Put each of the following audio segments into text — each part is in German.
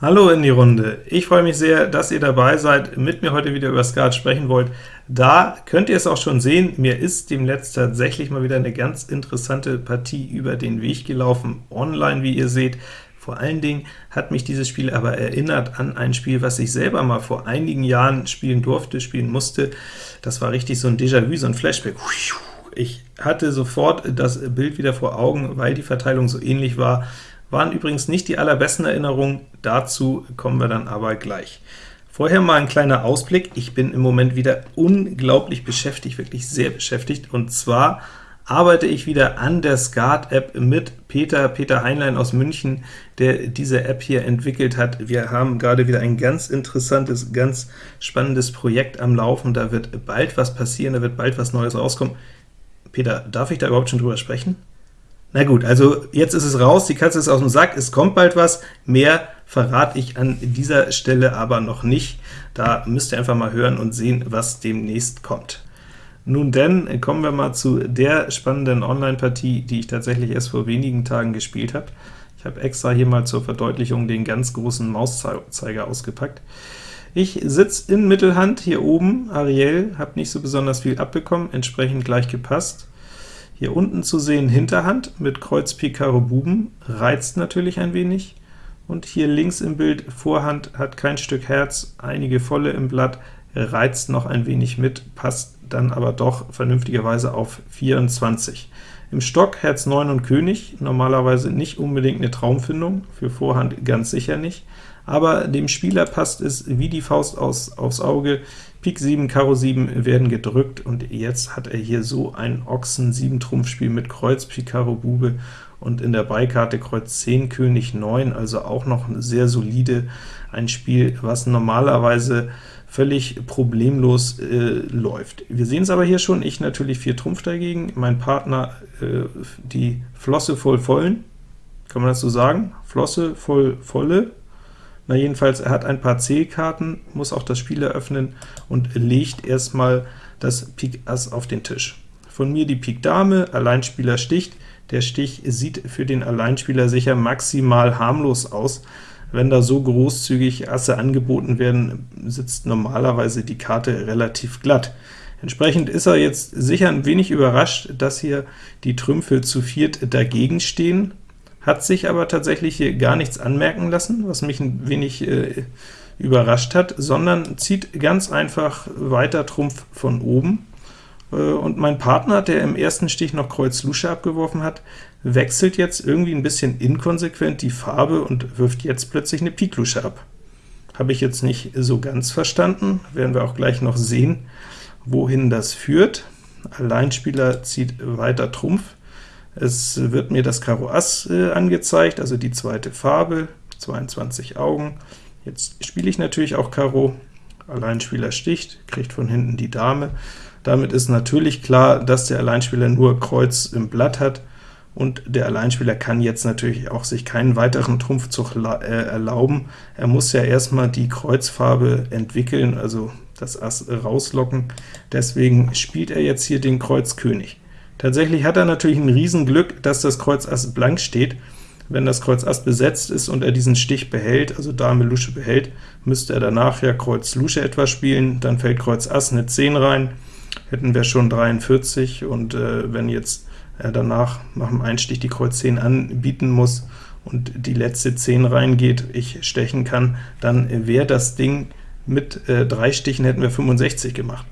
Hallo in die Runde. Ich freue mich sehr, dass ihr dabei seid, mit mir heute wieder über Skat sprechen wollt. Da könnt ihr es auch schon sehen, mir ist demnächst tatsächlich mal wieder eine ganz interessante Partie über den Weg gelaufen, online, wie ihr seht. Vor allen Dingen hat mich dieses Spiel aber erinnert an ein Spiel, was ich selber mal vor einigen Jahren spielen durfte, spielen musste. Das war richtig so ein Déjà-vu, so ein Flashback. Ich hatte sofort das Bild wieder vor Augen, weil die Verteilung so ähnlich war, waren übrigens nicht die allerbesten Erinnerungen, dazu kommen wir dann aber gleich. Vorher mal ein kleiner Ausblick. Ich bin im Moment wieder unglaublich beschäftigt, wirklich sehr beschäftigt, und zwar arbeite ich wieder an der Skat-App mit Peter, Peter Heinlein aus München, der diese App hier entwickelt hat. Wir haben gerade wieder ein ganz interessantes, ganz spannendes Projekt am Laufen. Da wird bald was passieren, da wird bald was Neues rauskommen. Peter, darf ich da überhaupt schon drüber sprechen? Na gut, also jetzt ist es raus, die Katze ist aus dem Sack, es kommt bald was, mehr verrate ich an dieser Stelle aber noch nicht. Da müsst ihr einfach mal hören und sehen, was demnächst kommt. Nun denn, kommen wir mal zu der spannenden Online-Partie, die ich tatsächlich erst vor wenigen Tagen gespielt habe. Ich habe extra hier mal zur Verdeutlichung den ganz großen Mauszeiger ausgepackt. Ich sitze in Mittelhand hier oben, Ariel, habe nicht so besonders viel abbekommen, entsprechend gleich gepasst. Hier unten zu sehen Hinterhand mit Kreuz Pik Karo Buben, reizt natürlich ein wenig. Und hier links im Bild Vorhand hat kein Stück Herz, einige volle im Blatt, reizt noch ein wenig mit, passt dann aber doch vernünftigerweise auf 24. Im Stock Herz 9 und König, normalerweise nicht unbedingt eine Traumfindung, für Vorhand ganz sicher nicht, aber dem Spieler passt es wie die Faust aus, aufs Auge, Pik 7, Karo 7 werden gedrückt, und jetzt hat er hier so ein Ochsen 7 Trumpfspiel mit Kreuz, Pik, Karo, Bube, und in der Beikarte Kreuz 10, König 9, also auch noch sehr solide, ein Spiel, was normalerweise völlig problemlos äh, läuft. Wir sehen es aber hier schon, ich natürlich 4 Trumpf dagegen, mein Partner äh, die Flosse voll vollen, kann man das so sagen? Flosse voll volle, na jedenfalls, er hat ein paar C-Karten, muss auch das Spiel eröffnen und legt erstmal das Pik Ass auf den Tisch. Von mir die Pik Dame, Alleinspieler sticht. Der Stich sieht für den Alleinspieler sicher maximal harmlos aus. Wenn da so großzügig Asse angeboten werden, sitzt normalerweise die Karte relativ glatt. Entsprechend ist er jetzt sicher ein wenig überrascht, dass hier die Trümpfe zu viert dagegen stehen hat sich aber tatsächlich hier gar nichts anmerken lassen, was mich ein wenig äh, überrascht hat, sondern zieht ganz einfach weiter Trumpf von oben. Äh, und mein Partner, der im ersten Stich noch Kreuz Lusche abgeworfen hat, wechselt jetzt irgendwie ein bisschen inkonsequent die Farbe und wirft jetzt plötzlich eine Pik Lusche ab. Habe ich jetzt nicht so ganz verstanden, werden wir auch gleich noch sehen, wohin das führt. Alleinspieler zieht weiter Trumpf, es wird mir das Karo Ass äh, angezeigt, also die zweite Farbe, 22 Augen. Jetzt spiele ich natürlich auch Karo, Alleinspieler sticht, kriegt von hinten die Dame. Damit ist natürlich klar, dass der Alleinspieler nur Kreuz im Blatt hat, und der Alleinspieler kann jetzt natürlich auch sich keinen weiteren Trumpfzug äh, erlauben. Er muss ja erstmal die Kreuzfarbe entwickeln, also das Ass rauslocken. Deswegen spielt er jetzt hier den Kreuz König. Tatsächlich hat er natürlich ein Riesenglück, dass das Kreuz Ass blank steht. Wenn das Kreuz Ass besetzt ist und er diesen Stich behält, also Dame Lusche behält, müsste er danach ja Kreuz Lusche etwas spielen, dann fällt Kreuz Ass eine 10 rein, hätten wir schon 43, und äh, wenn jetzt er danach nach dem Einstich die Kreuz 10 anbieten muss und die letzte 10 reingeht, ich stechen kann, dann wäre das Ding mit äh, drei Stichen hätten wir 65 gemacht.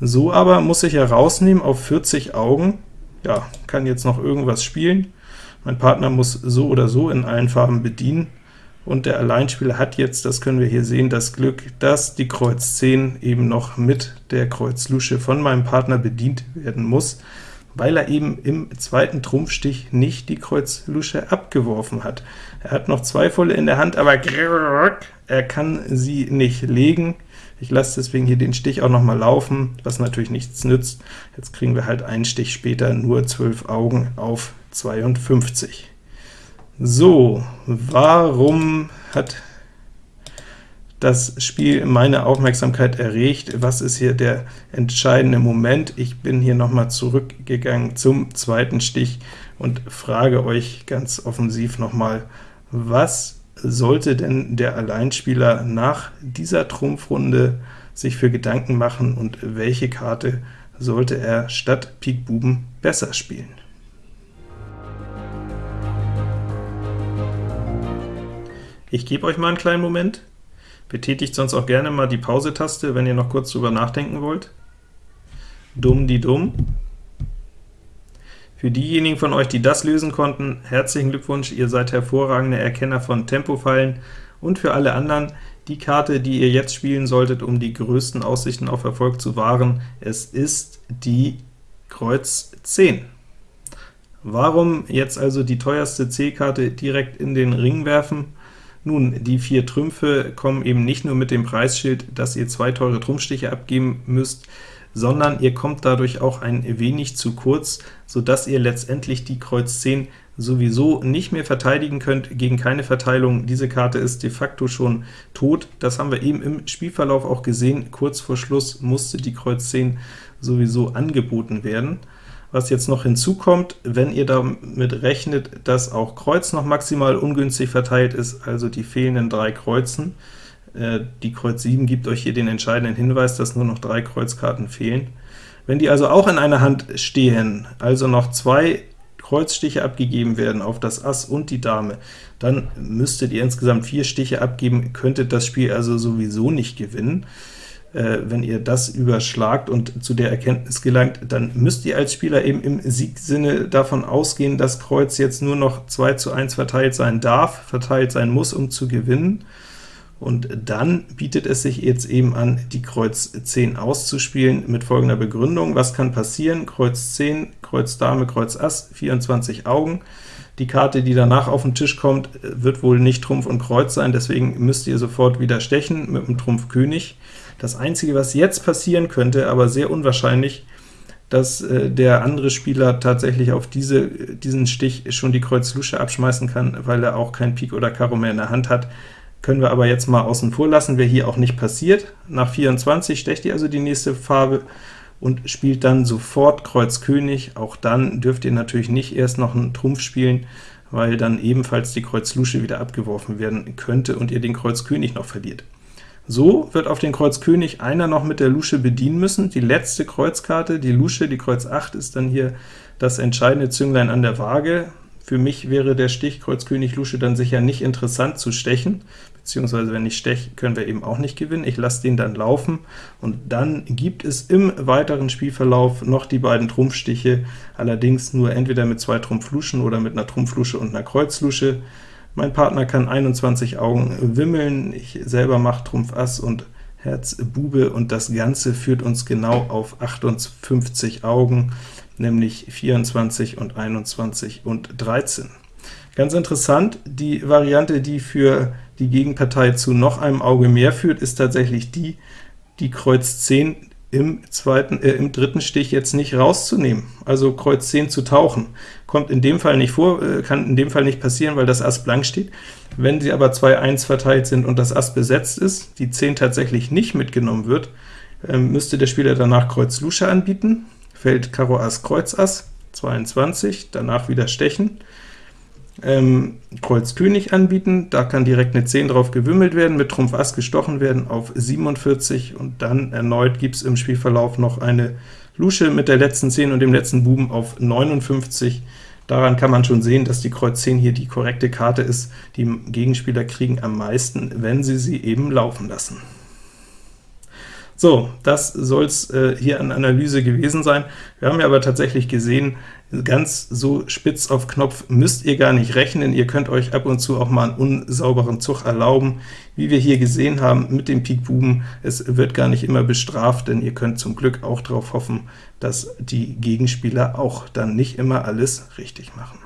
So aber muss ich herausnehmen auf 40 Augen, ja, kann jetzt noch irgendwas spielen. Mein Partner muss so oder so in allen Farben bedienen, und der Alleinspieler hat jetzt, das können wir hier sehen, das Glück, dass die Kreuz 10 eben noch mit der Kreuz Lusche von meinem Partner bedient werden muss, weil er eben im zweiten Trumpfstich nicht die Kreuz Lusche abgeworfen hat. Er hat noch zwei volle in der Hand, aber er kann sie nicht legen. Ich lasse deswegen hier den Stich auch noch mal laufen, was natürlich nichts nützt. Jetzt kriegen wir halt einen Stich später nur 12 Augen auf 52. So, warum hat das Spiel meine Aufmerksamkeit erregt? Was ist hier der entscheidende Moment? Ich bin hier noch mal zurückgegangen zum zweiten Stich und frage euch ganz offensiv noch mal, was sollte denn der Alleinspieler nach dieser Trumpfrunde sich für Gedanken machen, und welche Karte sollte er statt Pik Buben besser spielen? Ich gebe euch mal einen kleinen Moment. Betätigt sonst auch gerne mal die Pause-Taste, wenn ihr noch kurz drüber nachdenken wollt. Dumm die Dumm. Für diejenigen von euch, die das lösen konnten, herzlichen Glückwunsch, ihr seid hervorragende Erkenner von Tempofallen, und für alle anderen, die Karte, die ihr jetzt spielen solltet, um die größten Aussichten auf Erfolg zu wahren, es ist die Kreuz 10. Warum jetzt also die teuerste C-Karte direkt in den Ring werfen? Nun, die vier Trümpfe kommen eben nicht nur mit dem Preisschild, dass ihr zwei teure Trumpfstiche abgeben müsst, sondern ihr kommt dadurch auch ein wenig zu kurz, so dass ihr letztendlich die Kreuz 10 sowieso nicht mehr verteidigen könnt gegen keine Verteilung. Diese Karte ist de facto schon tot. Das haben wir eben im Spielverlauf auch gesehen. Kurz vor Schluss musste die Kreuz 10 sowieso angeboten werden. Was jetzt noch hinzukommt, wenn ihr damit rechnet, dass auch Kreuz noch maximal ungünstig verteilt ist, also die fehlenden drei Kreuzen, die Kreuz 7 gibt euch hier den entscheidenden Hinweis, dass nur noch drei Kreuzkarten fehlen. Wenn die also auch in einer Hand stehen, also noch zwei Kreuzstiche abgegeben werden auf das Ass und die Dame, dann müsstet ihr insgesamt vier Stiche abgeben, könntet das Spiel also sowieso nicht gewinnen. Äh, wenn ihr das überschlagt und zu der Erkenntnis gelangt, dann müsst ihr als Spieler eben im Siegsinne davon ausgehen, dass Kreuz jetzt nur noch 2 zu 1 verteilt sein darf, verteilt sein muss, um zu gewinnen. Und dann bietet es sich jetzt eben an, die Kreuz 10 auszuspielen mit folgender Begründung. Was kann passieren? Kreuz 10, Kreuz Dame, Kreuz Ass, 24 Augen. Die Karte, die danach auf den Tisch kommt, wird wohl nicht Trumpf und Kreuz sein, deswegen müsst ihr sofort wieder stechen mit dem Trumpf König. Das Einzige, was jetzt passieren könnte, aber sehr unwahrscheinlich, dass äh, der andere Spieler tatsächlich auf diese, diesen Stich schon die Kreuz Lusche abschmeißen kann, weil er auch kein Pik oder Karo mehr in der Hand hat. Können wir aber jetzt mal außen vor lassen, wäre hier auch nicht passiert. Nach 24 stecht ihr also die nächste Farbe und spielt dann sofort Kreuz König. Auch dann dürft ihr natürlich nicht erst noch einen Trumpf spielen, weil dann ebenfalls die Kreuz Lusche wieder abgeworfen werden könnte und ihr den Kreuz König noch verliert. So wird auf den Kreuz König einer noch mit der Lusche bedienen müssen. Die letzte Kreuzkarte, die Lusche, die Kreuz 8, ist dann hier das entscheidende Zünglein an der Waage. Für mich wäre der Stich Kreuz König Lusche dann sicher nicht interessant zu stechen, beziehungsweise wenn ich steche, können wir eben auch nicht gewinnen. Ich lasse den dann laufen, und dann gibt es im weiteren Spielverlauf noch die beiden Trumpfstiche, allerdings nur entweder mit zwei Trumpfluschen oder mit einer Trumpflusche und einer Kreuzlusche. Mein Partner kann 21 Augen wimmeln, ich selber mache Trumpf Ass und Herz Bube, und das Ganze führt uns genau auf 58 Augen, nämlich 24 und 21 und 13. Ganz interessant, die Variante, die für die Gegenpartei zu noch einem Auge mehr führt, ist tatsächlich die, die Kreuz 10 im, zweiten, äh, im dritten Stich jetzt nicht rauszunehmen, also Kreuz 10 zu tauchen. Kommt in dem Fall nicht vor, äh, kann in dem Fall nicht passieren, weil das Ass blank steht. Wenn sie aber 2-1 verteilt sind und das Ass besetzt ist, die 10 tatsächlich nicht mitgenommen wird, äh, müsste der Spieler danach Kreuz Lusche anbieten, fällt Karo Ass Kreuz Ass, 22, danach wieder stechen, ähm, Kreuz König anbieten, da kann direkt eine 10 drauf gewimmelt werden, mit Trumpf Ass gestochen werden auf 47, und dann erneut gibt es im Spielverlauf noch eine Lusche mit der letzten 10 und dem letzten Buben auf 59. Daran kann man schon sehen, dass die Kreuz 10 hier die korrekte Karte ist. Die Gegenspieler kriegen am meisten, wenn sie sie eben laufen lassen. So, das soll es äh, hier an Analyse gewesen sein. Wir haben ja aber tatsächlich gesehen, ganz so spitz auf Knopf müsst ihr gar nicht rechnen. Ihr könnt euch ab und zu auch mal einen unsauberen Zug erlauben, wie wir hier gesehen haben mit dem Pik Buben. Es wird gar nicht immer bestraft, denn ihr könnt zum Glück auch darauf hoffen, dass die Gegenspieler auch dann nicht immer alles richtig machen.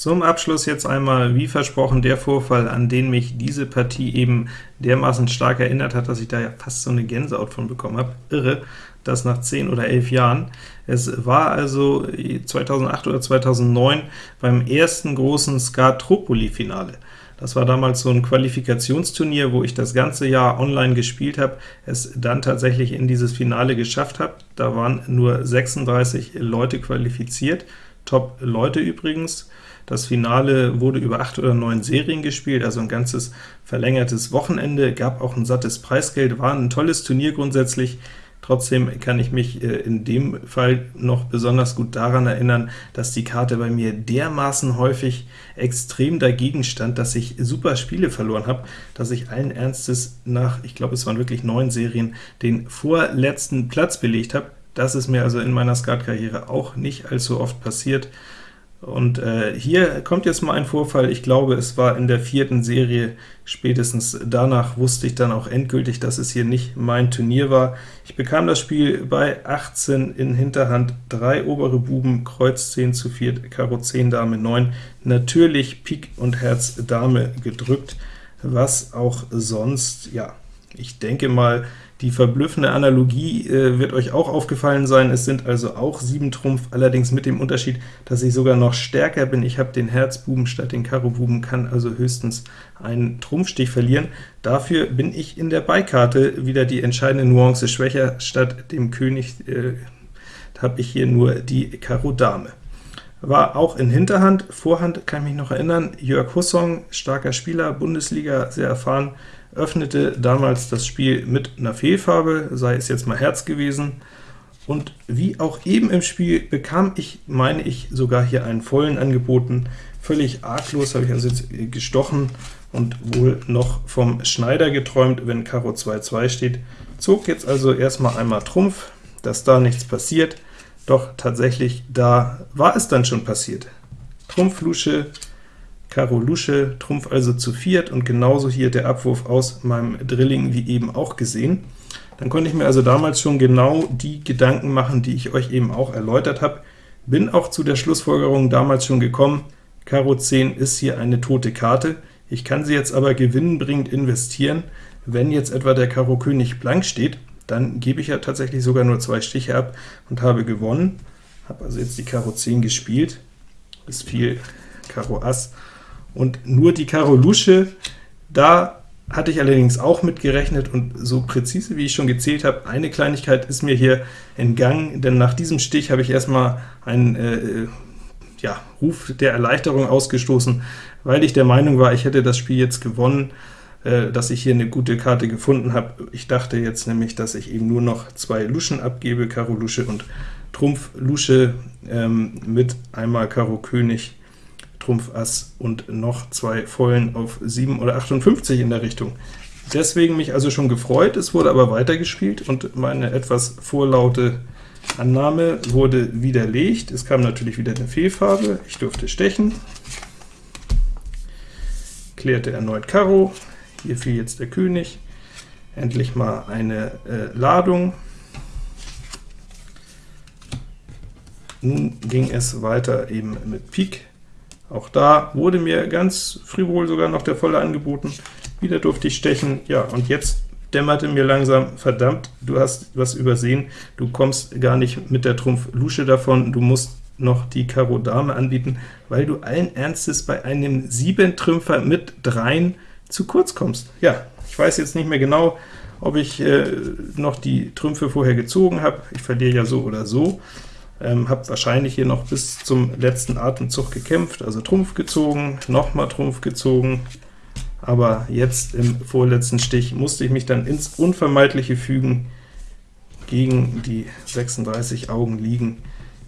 Zum Abschluss jetzt einmal, wie versprochen, der Vorfall, an den mich diese Partie eben dermaßen stark erinnert hat, dass ich da ja fast so eine Gänsehaut von bekommen habe. Irre, das nach 10 oder 11 Jahren. Es war also 2008 oder 2009 beim ersten großen Skatropoli-Finale. Das war damals so ein Qualifikationsturnier, wo ich das ganze Jahr online gespielt habe, es dann tatsächlich in dieses Finale geschafft habe. Da waren nur 36 Leute qualifiziert, Top-Leute übrigens. Das Finale wurde über acht oder neun Serien gespielt, also ein ganzes verlängertes Wochenende, gab auch ein sattes Preisgeld, war ein tolles Turnier grundsätzlich. Trotzdem kann ich mich äh, in dem Fall noch besonders gut daran erinnern, dass die Karte bei mir dermaßen häufig extrem dagegen stand, dass ich super Spiele verloren habe, dass ich allen Ernstes nach, ich glaube es waren wirklich neun Serien, den vorletzten Platz belegt habe. Das ist mir also in meiner Skatkarriere auch nicht allzu oft passiert. Und äh, hier kommt jetzt mal ein Vorfall, ich glaube, es war in der vierten Serie, spätestens danach wusste ich dann auch endgültig, dass es hier nicht mein Turnier war. Ich bekam das Spiel bei 18 in Hinterhand, 3 obere Buben, Kreuz 10 zu 4, Karo 10, Dame 9, natürlich Pik und Herz Dame gedrückt, was auch sonst, ja, ich denke mal, die verblüffende Analogie äh, wird euch auch aufgefallen sein, es sind also auch 7 Trumpf, allerdings mit dem Unterschied, dass ich sogar noch stärker bin. Ich habe den Herzbuben statt den Karo-Buben, kann also höchstens einen Trumpfstich verlieren. Dafür bin ich in der Beikarte wieder die entscheidende Nuance schwächer. Statt dem König äh, habe ich hier nur die Karo Dame. War auch in Hinterhand, Vorhand kann ich mich noch erinnern, Jörg Hussong, starker Spieler, Bundesliga, sehr erfahren, öffnete damals das Spiel mit einer Fehlfarbe, sei es jetzt mal Herz gewesen, und wie auch eben im Spiel bekam ich, meine ich, sogar hier einen vollen angeboten. Völlig arglos habe ich also jetzt gestochen und wohl noch vom Schneider geträumt, wenn Karo 2-2 steht. Zog jetzt also erstmal einmal Trumpf, dass da nichts passiert, doch tatsächlich da war es dann schon passiert. Trumpf Lusche, Karo Lusche, Trumpf also zu viert, und genauso hier der Abwurf aus meinem Drilling wie eben auch gesehen. Dann konnte ich mir also damals schon genau die Gedanken machen, die ich euch eben auch erläutert habe. Bin auch zu der Schlussfolgerung damals schon gekommen, Karo 10 ist hier eine tote Karte. Ich kann sie jetzt aber gewinnbringend investieren. Wenn jetzt etwa der Karo König blank steht, dann gebe ich ja tatsächlich sogar nur zwei Stiche ab und habe gewonnen. Habe also jetzt die Karo 10 gespielt. Es fiel Karo Ass und nur die Karo Lusche, da hatte ich allerdings auch mit gerechnet, und so präzise wie ich schon gezählt habe, eine Kleinigkeit ist mir hier entgangen, denn nach diesem Stich habe ich erstmal einen äh, ja, Ruf der Erleichterung ausgestoßen, weil ich der Meinung war, ich hätte das Spiel jetzt gewonnen, äh, dass ich hier eine gute Karte gefunden habe. Ich dachte jetzt nämlich, dass ich eben nur noch zwei Luschen abgebe, Karo Lusche und Trumpf Lusche ähm, mit einmal Karo König Trumpf Ass und noch zwei Vollen auf 7 oder 58 in der Richtung. Deswegen mich also schon gefreut, es wurde aber weitergespielt, und meine etwas vorlaute Annahme wurde widerlegt. Es kam natürlich wieder eine Fehlfarbe, ich durfte stechen, klärte erneut Karo, hier fiel jetzt der König, endlich mal eine äh, Ladung. Nun ging es weiter eben mit Pik, auch da wurde mir ganz frivol sogar noch der volle angeboten. Wieder durfte ich stechen. Ja, und jetzt dämmerte mir langsam, verdammt, du hast was übersehen, du kommst gar nicht mit der Trumpf Lusche davon, du musst noch die Karo Dame anbieten, weil du allen Ernstes bei einem 7-Trümpfer mit dreien zu kurz kommst. Ja, ich weiß jetzt nicht mehr genau, ob ich äh, noch die Trümpfe vorher gezogen habe, ich verliere ja so oder so, ähm, habe wahrscheinlich hier noch bis zum letzten Atemzug gekämpft, also Trumpf gezogen, nochmal Trumpf gezogen, aber jetzt im vorletzten Stich musste ich mich dann ins Unvermeidliche fügen, gegen die 36 Augen liegen,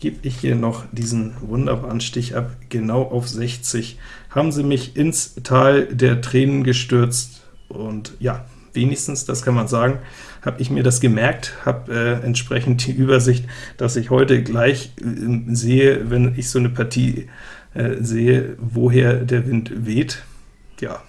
gebe ich hier noch diesen wunderbaren Stich ab, genau auf 60, haben sie mich ins Tal der Tränen gestürzt, und ja, wenigstens, das kann man sagen, habe ich mir das gemerkt, habe äh, entsprechend die Übersicht, dass ich heute gleich äh, sehe, wenn ich so eine Partie äh, sehe, woher der Wind weht. Ja,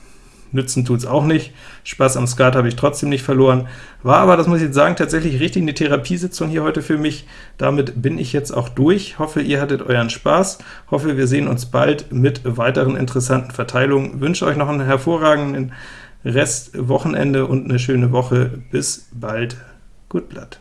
nützen tut es auch nicht. Spaß am Skat habe ich trotzdem nicht verloren. War aber, das muss ich jetzt sagen, tatsächlich richtig eine Therapiesitzung hier heute für mich. Damit bin ich jetzt auch durch. Hoffe, ihr hattet euren Spaß. Hoffe, wir sehen uns bald mit weiteren interessanten Verteilungen. Wünsche euch noch einen hervorragenden Rest Wochenende und eine schöne Woche. Bis bald. Gut Blatt.